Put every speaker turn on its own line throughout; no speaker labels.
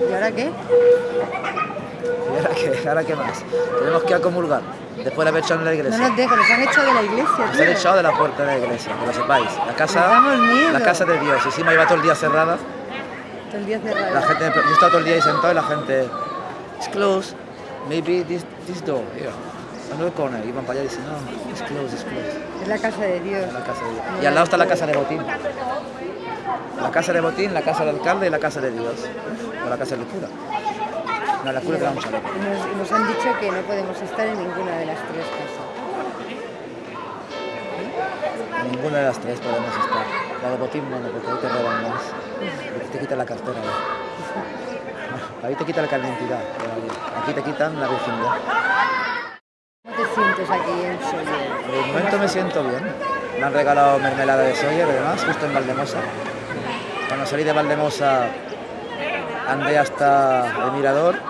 ¿Y ahora qué?
¿Y ahora qué? ¿Ahora qué más? Tenemos que ir a comulgar, después de haber echado en la
No
iglesia.
nos dejan, nos han echado de la iglesia,
Nos han echado de la puerta de la iglesia, que lo sepáis. La casa, la casa de Dios. Y encima iba todo el día cerrada.
Todo el día cerrado.
La gente, yo estaba todo el día ahí sentado y la gente, it's closed, maybe this, this door, here. Another corner. Iban para allá y dicen, no, it's closed, it's closed.
Es la casa de Dios.
La casa de Dios. Y al lado está la casa de Botín. La casa de Botín, la casa del alcalde y la casa de Dios. O la casa del cura. No, la cura que un chaleco.
Y nos, nos han dicho que no podemos estar en ninguna de las tres casas.
En ninguna de las tres podemos estar. La de Botín, bueno, porque ahí te roban más. Porque te quitan la cartera. ¿no? Ahí te quitan la identidad. Aquí te quitan la virginidad.
¿Cómo te sientes aquí en
momento me siento bien. Me han regalado mermelada de soya y demás, justo en Valdemosa. Cuando salí de Valdemosa andé hasta el mirador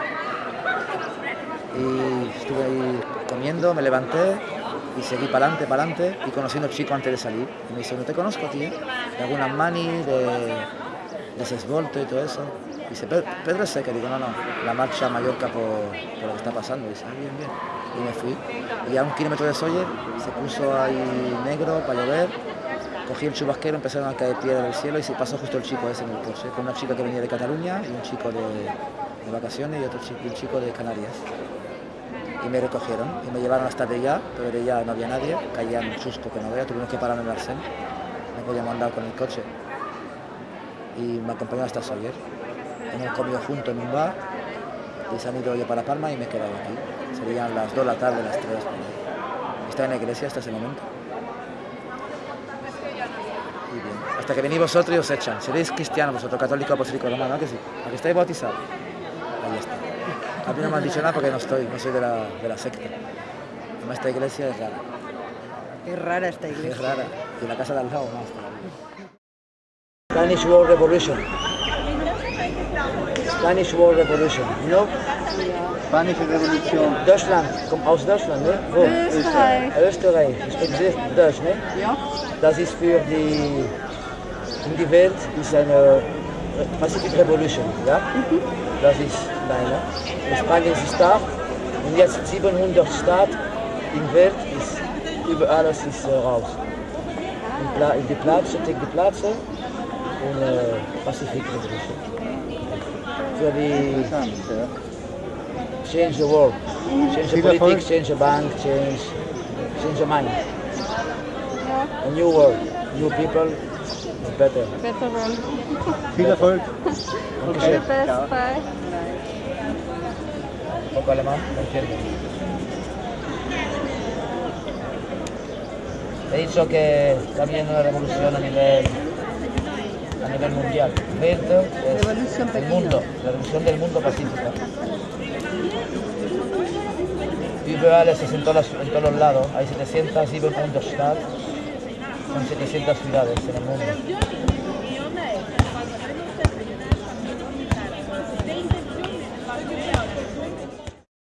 y estuve ahí comiendo, me levanté y seguí para adelante, para adelante y conociendo al chico antes de salir. Me dice, no te conozco, tío, de alguna mani, de, de Sesvolto y todo eso. Dice, "Pe- Pedro es seca, digo, no, no, la marcha a Mallorca por, lo que está pasando. Dice, ah, bien, bien. Y me fui. Y a un kilómetro de Sóller se puso ahí negro para llover. Cogí el chubasquero, empezaron a caer piedras del cielo y se pasó justo el chico ese en el coche, con una chica que venía de Cataluña y un chico de, de vacaciones y otro chico, un chico de Canarias. Y me recogieron y me llevaron hasta de allá, pero de allá no había nadie, caía un chusco que no veía, tuvimos que parar en el arcén, no podíamos andar con el coche. Y me acompañó hasta Sawyer. Hemos comido juntos en un bar y se han ido yo para Palma y me he quedado aquí. Serían las 2 de la tarde, las 3. por ahí. Estaba en la iglesia hasta ese momento. Y bien. Hasta que venís vosotros y os echan. Seréis cristianos, vosotros católicos, apostólicos romanos, ¿no? que sí? ¿A que estáis bautizados? Ahí está. A mí no me han dicho nada porque no estoy, no soy de la, de la secta. Además, esta iglesia es rara,
Es rara esta iglesia.
es rara. Y la casa de al lado más. Spanish War Revolution. Spanish War Revolution. You know?
Spanische Revolution.
Deutschland, kommt aus Deutschland, ne? Wo?
Österreich.
Österreich. Ich spreche Deutsch, ne?
Ja.
Das ist für die, in die Welt ist eine Pacific Revolution, ja? Das ist deine. Spanien ist da und jetzt 700 Staaten in der Welt ist über alles ist äh, raus. In, Pla in die take die Plätze und äh, Pacific Revolution.
Ja.
change the world, change the politics, change the bank, change, change the mind. A new world, new people, better.
Better world.
Viel Erfolg.
All the best. Bye.
Un poco alemán, lo entiendo. He dicho que está habiendo una revolución a nivel, a nivel mundial. Welt es
Revolución
el
pequeña.
mundo, la revolución del mundo pacífica. Überall es en en todos los lados. Hay 700 Staaten, son 700 ciudades en el mundo.